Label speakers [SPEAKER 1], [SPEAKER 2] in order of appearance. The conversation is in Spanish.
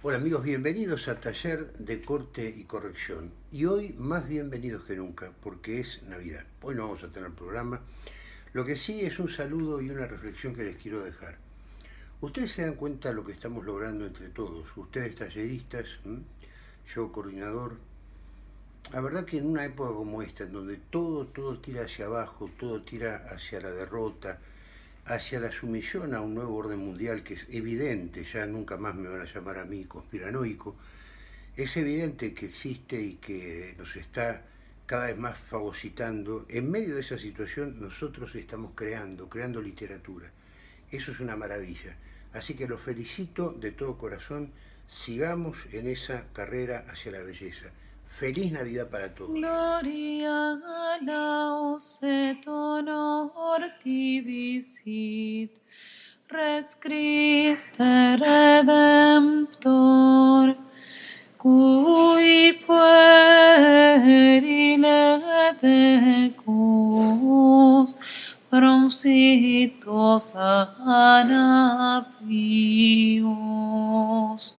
[SPEAKER 1] Hola amigos, bienvenidos a Taller de Corte y Corrección. Y hoy más bienvenidos que nunca, porque es Navidad. Hoy no vamos a tener programa. Lo que sí es un saludo y una reflexión que les quiero dejar. Ustedes se dan cuenta de lo que estamos logrando entre todos. Ustedes talleristas, yo coordinador. La verdad que en una época como esta, en donde todo, todo tira hacia abajo, todo tira hacia la derrota, hacia la sumisión a un nuevo orden mundial que es evidente, ya nunca más me van a llamar a mí conspiranoico, es evidente que existe y que nos está cada vez más fagocitando. En medio de esa situación nosotros estamos creando, creando literatura. Eso es una maravilla. Así que los felicito de todo corazón, sigamos en esa carrera hacia la belleza. Feliz Navidad para todos.
[SPEAKER 2] Gloria et honor tibi sit, Rex Christe Redemptor, cui puerile decus, promsitos anapios.